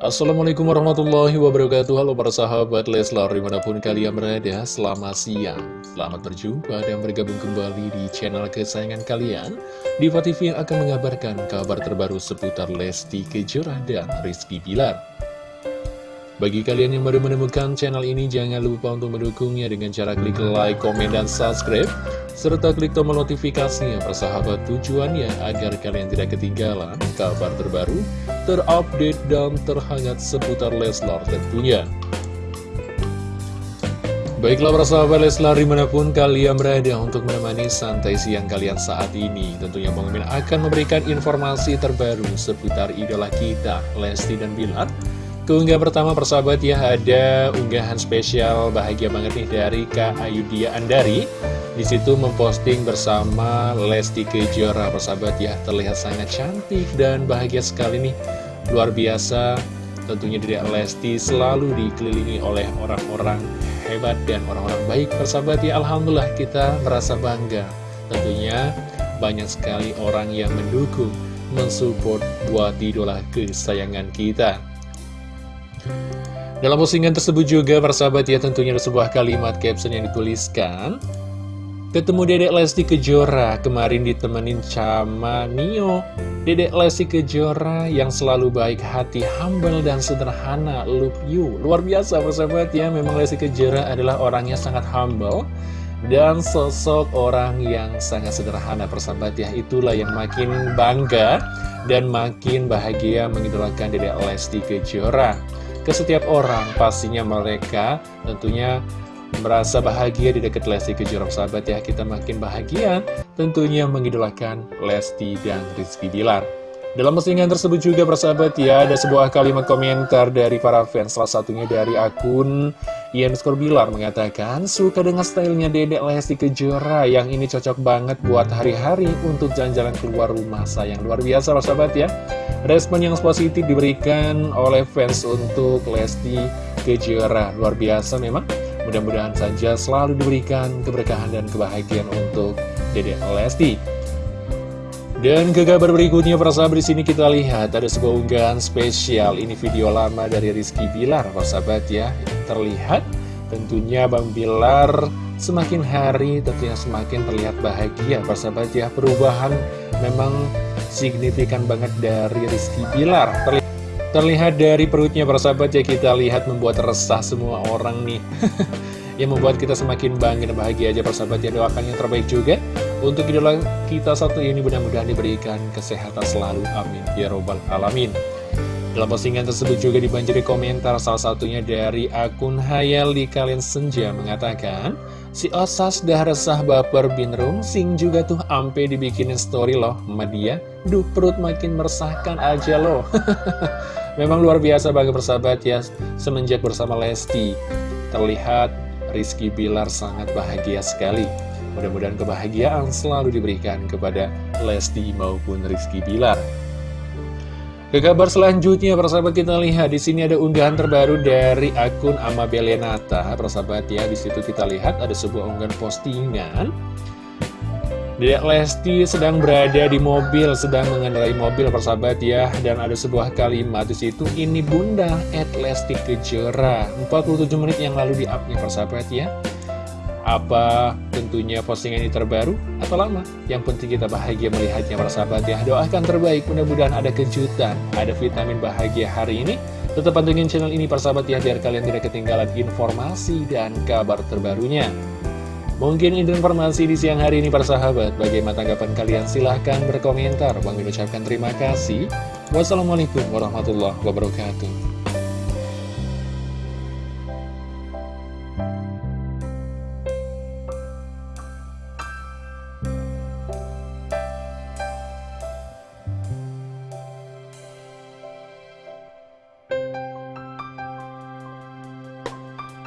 Assalamualaikum warahmatullahi wabarakatuh. Halo para sahabat Leslar di mana pun kalian berada Selamat siang. Selamat berjumpa dan bergabung kembali di channel kesayangan kalian. Diva TV yang akan mengabarkan kabar terbaru seputar Lesti Kejora dan Rizky Bilar bagi kalian yang baru menemukan channel ini, jangan lupa untuk mendukungnya dengan cara klik like, komen, dan subscribe. Serta klik tombol notifikasinya persahabat tujuannya agar kalian tidak ketinggalan kabar terbaru, terupdate, dan terhangat seputar Leslar tentunya. Baiklah para sahabat Leslar di mana pun kalian berada untuk menemani santai siang kalian saat ini Tentunya Bang akan memberikan informasi terbaru seputar idola kita Lesti dan Bilar Keunggah pertama persahabat ya ada unggahan spesial bahagia banget nih dari Kak Ayudia Andari di situ memposting bersama Lesti Kejora persahabat ya. Terlihat sangat cantik dan bahagia sekali nih. Luar biasa tentunya dari Lesti selalu dikelilingi oleh orang-orang hebat dan orang-orang baik persahabat ya. Alhamdulillah kita merasa bangga. Tentunya banyak sekali orang yang mendukung mensupport buat idola kesayangan kita dalam postingan tersebut juga persahabat ya tentunya ada sebuah kalimat caption yang dituliskan Ketemu Dedek Lesti Kejora kemarin ditemenin sama Nio. Dedek Lesti Kejora yang selalu baik hati, humble dan sederhana, love you. Luar biasa persahabat ya, memang Lesti Kejora adalah orangnya sangat humble dan sosok orang yang sangat sederhana persahabat ya. Itulah yang makin bangga dan makin bahagia mengidolakan Dedek Lesti Kejora ke setiap orang pastinya mereka tentunya merasa bahagia di dekat Lesti Kejora. Sahabat ya kita makin bahagia tentunya mengidolakan Lesti dan Rizky Bilar dalam postingan tersebut juga persahabat ya ada sebuah kalimat komentar dari para fans. Salah satunya dari akun Ian Bilar mengatakan suka dengan stylenya dedek Lesti Kejora yang ini cocok banget buat hari-hari untuk jalan-jalan keluar rumah. Sayang luar biasa persahabat ya. Respon yang positif diberikan oleh fans untuk Lesti Kejora. Luar biasa memang. Mudah-mudahan saja selalu diberikan keberkahan dan kebahagiaan untuk Dede Lesti dan ke kabar berikutnya para sahabat di sini kita lihat ada sebuah unggahan spesial. Ini video lama dari Rizky Bilar para sahabat ya. Terlihat tentunya Bang Bilar semakin hari tentunya semakin terlihat bahagia para sahabat ya. Perubahan memang signifikan banget dari Rizky Bilar. Terlihat, terlihat dari perutnya para sahabat ya. Kita lihat membuat resah semua orang nih. Yang membuat kita semakin bangga dan bahagia aja para sahabat ya. Doakan yang terbaik juga Untuk idola kita satu ini mudah-mudahan diberikan kesehatan selalu amin ya robbal alamin dalam postingan tersebut juga dibanjiri komentar salah satunya dari akun Hayal di Kalian Senja mengatakan Si Osas dah resah baper binrung, sing juga tuh ampe dibikinin story loh sama dia. Duh perut makin meresahkan aja loh. Memang luar biasa bagi persahabat ya, semenjak bersama Lesti. Terlihat Rizky Bilar sangat bahagia sekali. Mudah-mudahan kebahagiaan selalu diberikan kepada Lesti maupun Rizky Bilar. Ke kabar selanjutnya, persahabat kita lihat di sini ada unggahan terbaru dari akun Amabelenata. Persahabat ya, di situ kita lihat ada sebuah unggahan postingan. Dedek Lesti sedang berada di mobil, sedang mengendarai mobil persahabat ya, dan ada sebuah kalimat di situ. Ini Bunda at Lesti Kejora. 47 menit yang lalu di upnya persahabat ya. Apa tentunya postingan ini terbaru atau lama? Yang penting kita bahagia melihatnya para sahabat ya. Doakan terbaik, mudah-mudahan ada kejutan, ada vitamin bahagia hari ini. Tetap pantengin channel ini para sahabat ya, biar kalian tidak ketinggalan informasi dan kabar terbarunya. Mungkin ini informasi di siang hari ini para sahabat. Bagaimana tanggapan kalian? Silahkan berkomentar. Bang ucapkan terima kasih. Wassalamualaikum warahmatullahi wabarakatuh.